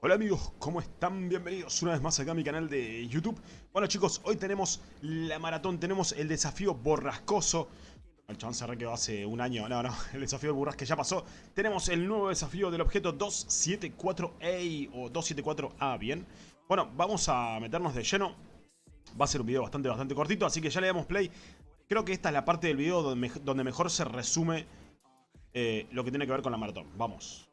Hola amigos, ¿cómo están? Bienvenidos una vez más acá a mi canal de YouTube. Bueno chicos, hoy tenemos la maratón, tenemos el desafío borrascoso. El chabón se quedó hace un año, no, no, el desafío de que ya pasó. Tenemos el nuevo desafío del objeto 274A o 274A, ¿bien? Bueno, vamos a meternos de lleno. Va a ser un video bastante, bastante cortito, así que ya le damos play. Creo que esta es la parte del video donde, mejor se resume eh, lo que tiene que ver con la maratón. Vamos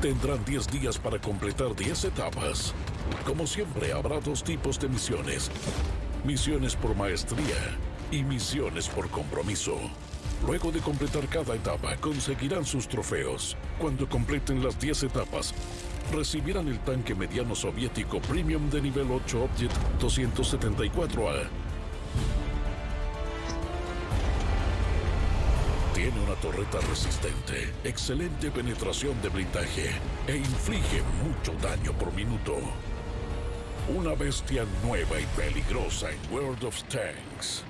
Tendrán 10 días para completar 10 etapas. Como siempre, habrá dos tipos de misiones. Misiones por maestría y misiones por compromiso. Luego de completar cada etapa, conseguirán sus trofeos. Cuando completen las 10 etapas, recibirán el tanque mediano soviético Premium de nivel 8 Object 274A Tiene una torreta resistente, excelente penetración de blindaje e inflige mucho daño por minuto. Una bestia nueva y peligrosa en World of Tanks.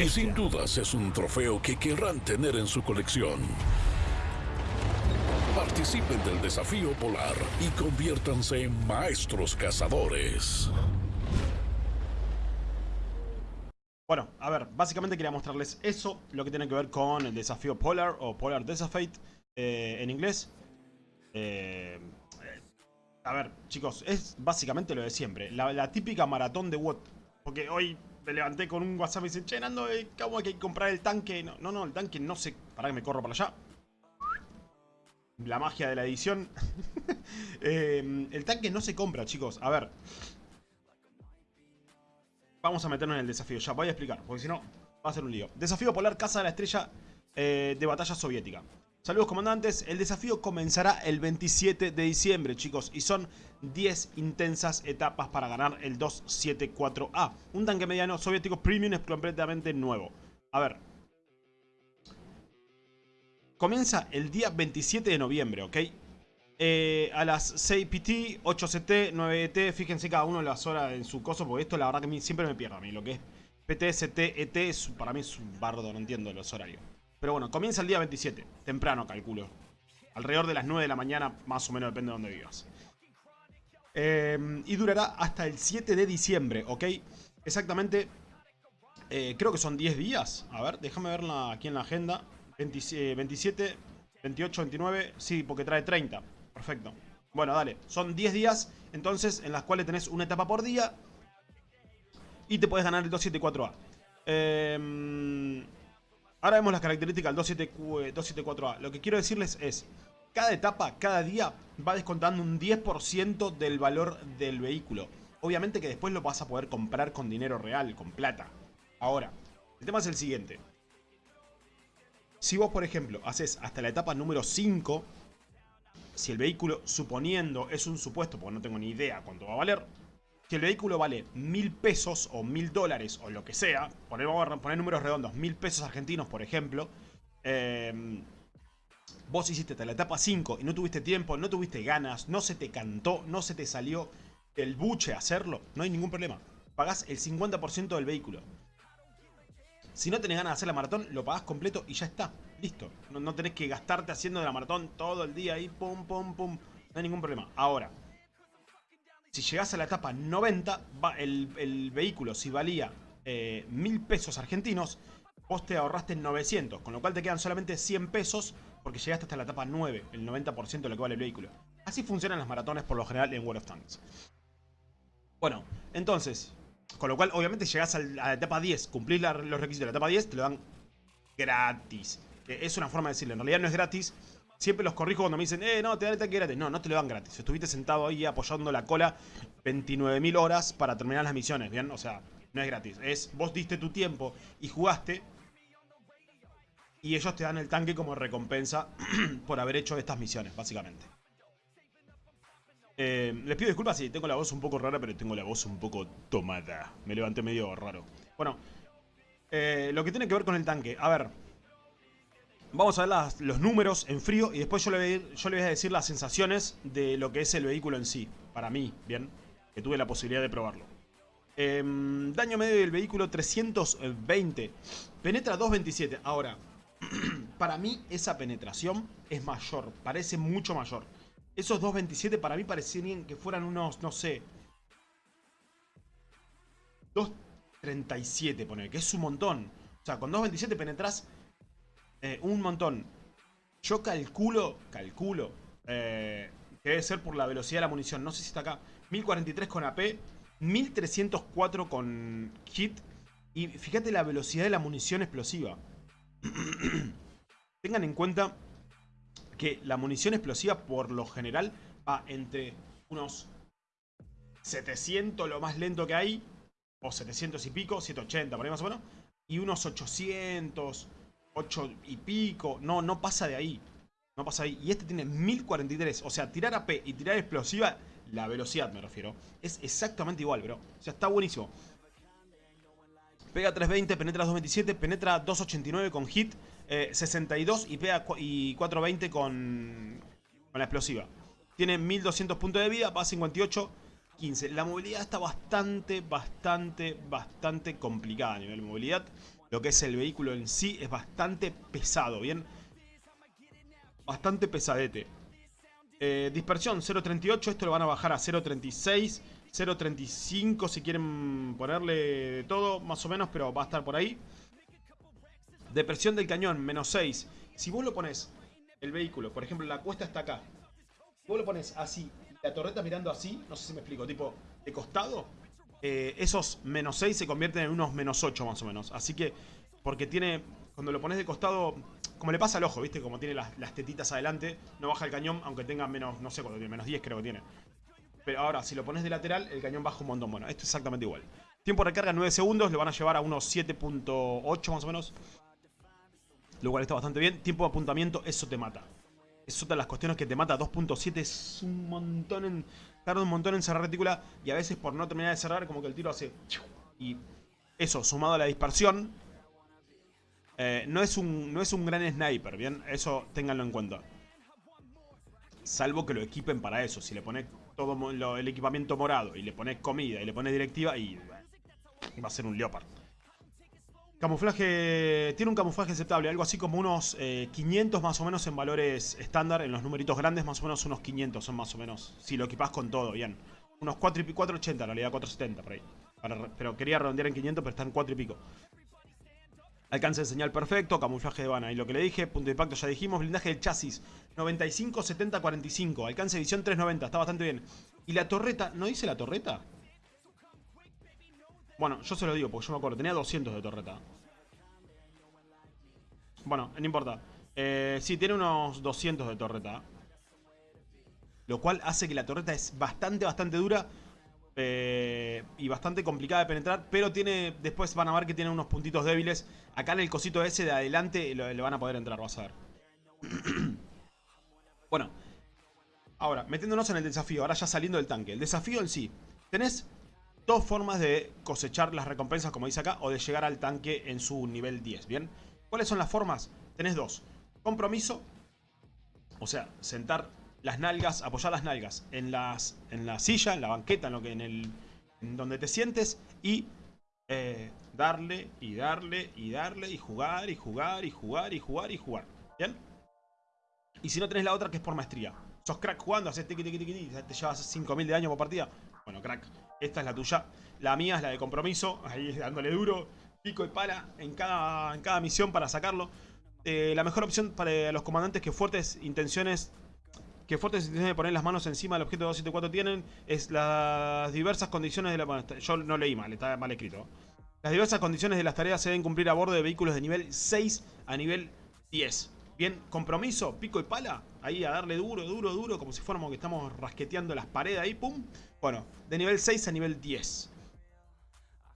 Y sin dudas es un trofeo que querrán tener en su colección. Participen del desafío polar y conviértanse en maestros cazadores. Bueno, a ver, básicamente quería mostrarles eso, lo que tiene que ver con el desafío Polar o Polar Desafied eh, en inglés. Eh, a ver, chicos, es básicamente lo de siempre. La, típica maratón de WOT. Porque hoy me levanté con un WhatsApp y me dicen, che, Nando, eh, ¿cómo hay que comprar el tanque? No, no, el tanque no sé. Para que me corro para allá. La magia de la edición. el tanque no se compra, chicos. A ver, Vamos a meternos en el desafío, ya voy a explicar, porque si no va a ser un lío. Desafío polar Casa de la Estrella eh, de batalla soviética. Saludos comandantes, el desafío comenzará el 27 de diciembre chicos y son 10 intensas etapas para ganar el 274A. Un tanque mediano soviético premium es completamente nuevo. A ver. Comienza el día 27 de noviembre, ¿ok? Eh, a las 6 PT, 8 CT, 9 ET. Fíjense cada uno las horas en su coso, porque esto la verdad que siempre me pierdo a mí. Lo que es PT, CT, ET, para mí es un bardo, no entiendo los horarios. Pero bueno, comienza el día 27, temprano calculo. Alrededor de las 9 de la mañana, más o menos depende de donde vivas. Eh, y durará hasta el 7 de diciembre, ¿ok? Exactamente, eh, creo que son 10 días. A ver, déjame verla aquí en la agenda. 27, 28, 29, sí, porque trae 30. Perfecto. Bueno, dale. Son 10 días, entonces, en las cuales tenés una etapa por día. Y te puedes ganar el 274A. Em, ahora vemos las características del 274A. Lo que quiero decirles es... Cada etapa, cada día, va descontando un 10% del valor del vehículo. Obviamente que después lo vas a poder comprar con dinero real, con plata. Ahora, el tema es el siguiente. Si vos, por ejemplo, haces hasta la etapa número 5 si el vehículo, suponiendo, es un supuesto, porque no tengo ni idea cuánto va a valer, si el vehículo vale mil pesos o mil dólares o lo que sea, vamos a poner números redondos, mil pesos argentinos, por ejemplo, em, vos hiciste la etapa 5 y no tuviste tiempo, no tuviste ganas, no se te cantó, no se te salió el buche hacerlo, no hay ningún problema. Pagás el 50% del vehículo. Si no tenés ganas de hacer la maratón, lo pagás completo y ya está. Listo. No, tenés que gastarte haciendo de la maratón todo el día ahí, pum, pum, pum. No hay ningún problema. Ahora, si llegás a la etapa 90, va el, vehículo, si valía eh, mil pesos argentinos, vos te ahorraste 900, con lo cual te quedan solamente 100 pesos porque llegaste hasta la etapa 9, el 90% de lo que vale el vehículo. Así funcionan las maratones por lo general en World of Tanks. Bueno, entonces, con lo cual, obviamente, llegás a la etapa 10, cumplís los requisitos de la etapa 10, te lo dan gratis. Es una forma de decirlo, en realidad no es gratis. Siempre los corrijo cuando me dicen, eh, no, te dan el tanque gratis. No, no te lo dan gratis. Estuviste sentado ahí apoyando la cola 29.000 horas para terminar las misiones, ¿bien? O sea, no es gratis. Es, vos diste tu tiempo y jugaste. Y ellos te dan el tanque como recompensa por haber hecho estas misiones, básicamente. Eh, les pido disculpas si tengo la voz un poco rara, pero tengo la voz un poco tomada. Me levanté medio raro. Bueno, eh, lo que tiene que ver con el tanque. A ver, vamos a ver los números en frío y después yo le, voy, a decir las sensaciones de lo que es el vehículo en sí. Para mí, bien, que tuve la posibilidad de probarlo. Em, daño medio del vehículo 320. Penetra 227. Ahora, para mí esa penetración es mayor, parece mucho mayor. Esos 2.27 para mí parecían que fueran unos, no sé... 2.37, pone, que es un montón. O sea, con 2.27 penetras eh, un montón. Yo calculo, calculo, eh, que debe ser por la velocidad de la munición. No sé si está acá. 1043 con AP, 1304 con hit. Y fíjate la velocidad de la munición explosiva. Tengan en cuenta que la munición explosiva por lo general va entre unos 700 lo más lento que hay, o 700 y pico, 780 por ahí más o menos, y unos 800, 8 y pico, no, no pasa de ahí, no pasa de ahí. Y este tiene 1043, o sea, tirar AP y tirar explosiva, la velocidad me refiero, es exactamente igual, bro. O sea, está buenísimo. Pega 320, penetra 227, penetra 289 con hit, 62 eh, y pega y 420 con, con la explosiva. Tiene 1200 puntos de vida, va a 58, 15. La movilidad está bastante, bastante, bastante complicada a nivel de movilidad. Lo que es el vehículo en sí es bastante pesado, ¿bien? Bastante pesadete. Eh, dispersión 0.38, esto lo van a bajar a 0.36. 0.35 si quieren ponerle todo, más o menos, pero va a estar por ahí. Depresión del cañón, menos 6. Si vos lo pones, el vehículo, por ejemplo, la cuesta está acá. Vos lo pones así, la torreta mirando así, no sé si me explico, tipo de costado. Eh, esos menos 6 se convierten en unos menos 8 más o menos. Así que, porque tiene, cuando lo pones de costado, como le pasa al ojo, ¿viste? Como tiene las, las tetitas adelante, no baja el cañón, aunque tenga menos, no sé cuánto tiene, menos 10 creo que tiene. Pero ahora, si lo pones de lateral, el cañón baja un montón. Bueno, esto es exactamente igual. Tiempo de recarga 9 segundos, lo van a llevar a unos 7.8 más o menos. Lo cual está bastante bien. Tiempo de apuntamiento, eso te mata. Es otra de las cuestiones que te mata. 2.7 es un montón en... Tarda un montón en cerrar retícula. Y a veces por no terminar de cerrar, como que el tiro hace... Y eso, sumado a la dispersión... Eh, no, es un, no es un gran sniper, ¿bien? Eso ténganlo en cuenta. Salvo que lo equipen para eso. Si le pones todo el equipamiento morado y le pones comida y le pones directiva y va a ser un Leopard. Camuflaje, tiene un camuflaje aceptable, algo así como unos 500 eh, más o menos en valores estándar, en los numeritos grandes más o menos unos 500 son más o menos, si lo equipas con todo, bien. Unos 4 y 480 en realidad, 470 por ahí. pero quería redondear en 500, pero están 4 y pico. Alcance de señal perfecto, camuflaje de vana. Y lo que le dije, punto de impacto ya dijimos, blindaje del chasis 95, 70, 45. Alcance de visión 390, está bastante bien. Y la torreta, ¿no dice la torreta? Bueno, yo se lo digo porque yo me acuerdo, tenía 200 de torreta. Bueno, no importa. Eh, sí, tiene unos 200 de torreta. Lo cual hace que la torreta es bastante, bastante dura. Eh, y bastante complicada de penetrar, pero tiene después van a ver que tiene unos puntitos débiles. Acá en el cosito ese de adelante le van a poder entrar, vas a ver. bueno, ahora, metiéndonos en el desafío, ahora ya saliendo del tanque. El desafío en sí, tenés dos formas de cosechar las recompensas, como dice acá, o de llegar al tanque en su nivel 10, ¿bien? ¿Cuáles son las formas? Tenés dos. Compromiso, o sea, sentar las nalgas, apoyar las nalgas en, las, en la silla, en la banqueta, en, lo que, en, el, en donde te sientes y eh, darle y darle y darle y jugar y jugar y jugar y jugar y jugar. ¿Bien? Y si no tenés la otra que es por maestría. Sos crack jugando, haces tiki tiki tiki, te llevas 5.000 de daño por partida. Bueno, crack. Esta es la tuya. La mía es la de compromiso. Ahí dándole duro, pico y pala en cada, en cada misión para sacarlo. Eh, la mejor opción para los comandantes que fuertes intenciones que fuertes intenciones de poner las manos encima del objeto 274 tienen es las diversas condiciones de la... yo no leí mal, está mal escrito. Las diversas condiciones de las tareas se deben cumplir a bordo de vehículos de nivel 6 a nivel 10. Bien, compromiso, pico y pala. Ahí a darle duro, duro, duro, como si fuéramos que estamos rasqueteando las paredes ahí, pum. Bueno, de nivel 6 a nivel 10.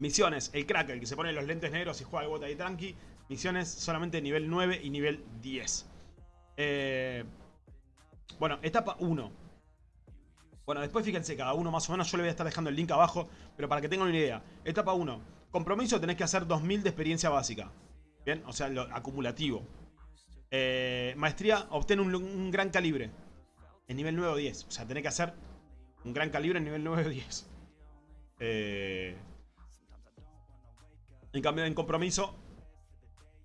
Misiones, el crack, el que se pone los lentes negros y juega el bota ahí tranqui. Misiones solamente nivel 9 y nivel 10. Eh... Bueno, etapa 1. Bueno, después fíjense, cada uno más o menos, yo le voy a estar dejando el link abajo, pero para que tengan una idea. Etapa 1. Compromiso, tenés que hacer 2000 de experiencia básica. Bien, o sea, lo acumulativo. Eh, maestría, obtén un, gran calibre. En nivel 9 o 10. O sea, tenés que hacer un gran calibre en nivel 9 o 10. Eh, en cambio, en compromiso,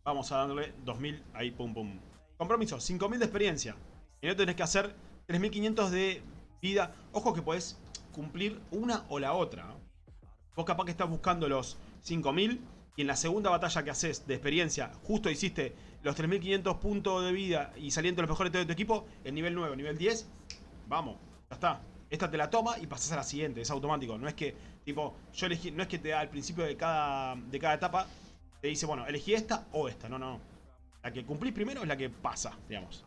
vamos a darle 2000 ahí, pum, pum. Compromiso, 5000 de experiencia. Y no tenés que hacer 3500 de vida. Ojo que podés cumplir una o la otra. Vos capaz que estás buscando los 5000 y en la segunda batalla que haces de experiencia, justo hiciste los 3500 puntos de vida y saliendo los mejores de tu equipo, en nivel 9, nivel 10, vamos, ya está. Esta te la toma y pasas a la siguiente, es automático. No es que, tipo, yo elegí, no es que te da al principio de cada, de cada etapa, te dice, bueno, elegí esta o esta. No, no, no. La que cumplís primero es la que pasa, digamos.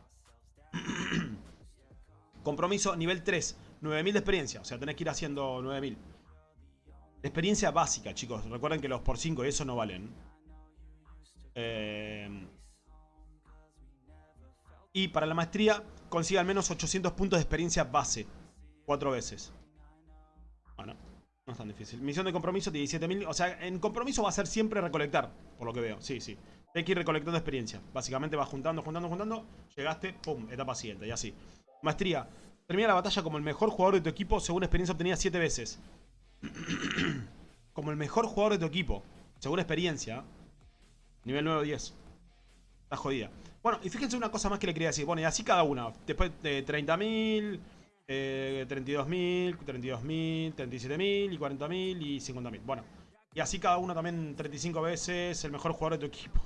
Compromiso nivel 3, 9000 de experiencia. O sea, tenés que ir haciendo 9000. experiencia básica, chicos. Recuerden que los por 5 y eso no valen. Eh... Y para la maestría, consigue al menos 800 puntos de experiencia base. Cuatro veces. Bueno, no es tan difícil. Misión de compromiso, 17.000. O sea, en compromiso va a ser siempre recolectar, por lo que veo. Sí, sí. Hay que ir recolectando experiencia. Básicamente vas juntando, juntando, juntando. Llegaste, pum, etapa siguiente, y así. Maestría. Termina la batalla como el mejor jugador de tu equipo según experiencia obtenida 7 veces. como el mejor jugador de tu equipo. Según experiencia. Nivel 9 o 10. Está jodida. Bueno, y fíjense una cosa más que le quería decir. Bueno, y así cada una. Después de 30.000, eh, 32.000, 32.000, 37.000 y 40.000 y 50.000. Bueno, y así cada una también 35 veces el mejor jugador de tu equipo.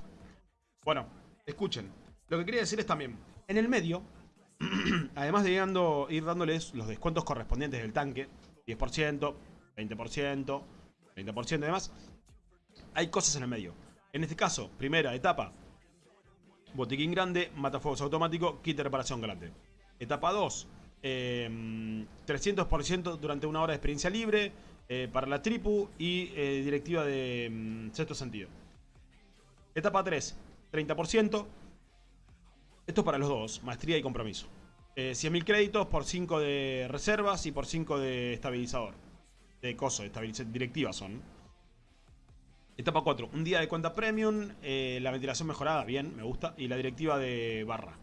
Bueno, escuchen. Lo que quería decir es también, en el medio, además de ir dándoles los descuentos correspondientes del tanque, 10%, 20%, 30% y demás, hay cosas en el medio. En este caso, primera etapa, botiquín grande, matafuegos automático, kit de reparación grande. Etapa 2, 300% em, durante una hora de experiencia libre eh, para la tripu y eh, directiva de em, sexto sentido. Etapa 3, 30%. Esto es para los dos, maestría y compromiso. 100.000 eh, créditos por 5 de reservas y por 5 de estabilizador. De coso, directiva son. Etapa 4, un día de cuenta premium, la ventilación mejorada, bien, me gusta, y la directiva de barra.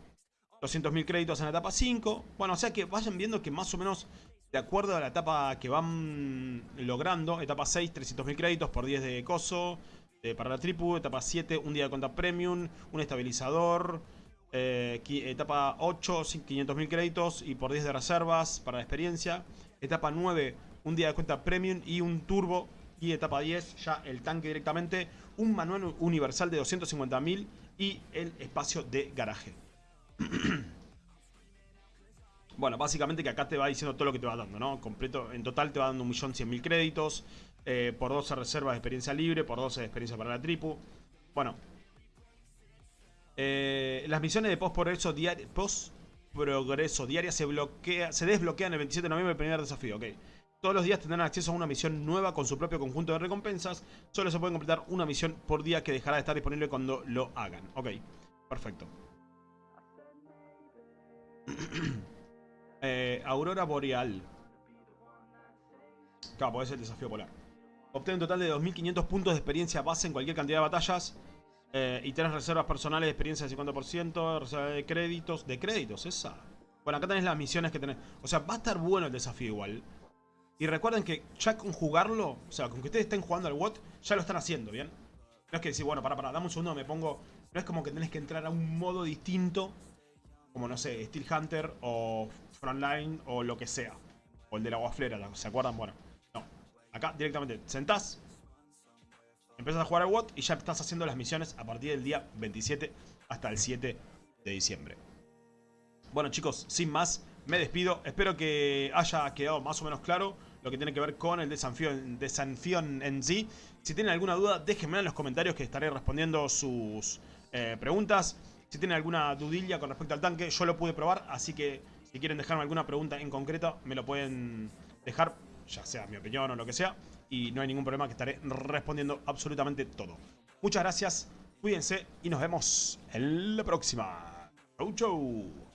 200.000 créditos en la etapa 5. Bueno, o sea que vayan viendo que más o menos de acuerdo a la etapa que van logrando, etapa 6, 300.000 créditos por 10 de coso eh, para la tripu, etapa 7, un día de cuenta premium, un estabilizador, eh, etapa 8, 500.000 créditos y por 10 de reservas para experiencia, etapa 9, un día de cuenta premium y un turbo y etapa 10 ya el tanque directamente, un manual universal de 250.000 y el espacio de garaje. bueno, básicamente que acá te va diciendo todo lo que te va dando, ¿no? Completo, en total te va dando 1.100.000 créditos, eh, por 12 reservas de experiencia libre, por 12 de experiencia para la tripu. Bueno. Eh, las misiones de post-progreso diaria, post progreso diaria se, bloquea, se desbloquean el 27 de noviembre el primer desafío, ok. Todos los días tendrán acceso a una misión nueva con su propio conjunto de recompensas. Solo se puede completar una misión por día que dejará de estar disponible cuando lo hagan. Ok, perfecto. Eh, Aurora Boreal. Claro, ser el desafío polar. Obtén un total de 2.500 puntos de experiencia base en cualquier cantidad de batallas. Eh, y tenés reservas personales experiencia del 50%, reserva de créditos. ¿De créditos? Esa. Bueno, acá tenés las misiones que tenés. O sea, va a estar bueno el desafío igual. Y recuerden que ya con jugarlo, o sea, con que ustedes estén jugando al WOT, ya lo están haciendo, ¿bien? No es que decir, bueno, para, para, dame un segundo, me pongo... No es como que tenés que entrar a un modo distinto como no sé, Steel Hunter o Frontline o lo que sea. O el de la guaflera, ¿se acuerdan? Bueno, no. Acá directamente sentás, empiezas a jugar al WOT y ya estás haciendo las misiones a partir del día 27 hasta el 7 de diciembre. Bueno chicos, sin más, me despido. Espero que haya quedado más o menos claro lo que tiene que ver con el desafío, en sí. Si tienen alguna duda, déjenme en los comentarios que estaré respondiendo sus eh, preguntas. Si tienen alguna dudilla con respecto al tanque, yo lo pude probar, así que si quieren dejarme alguna pregunta en concreto, me lo pueden dejar, ya sea mi opinión o lo que sea, y no hay ningún problema que estaré respondiendo absolutamente todo. Muchas gracias, cuídense y nos vemos en la próxima. Chau, chau.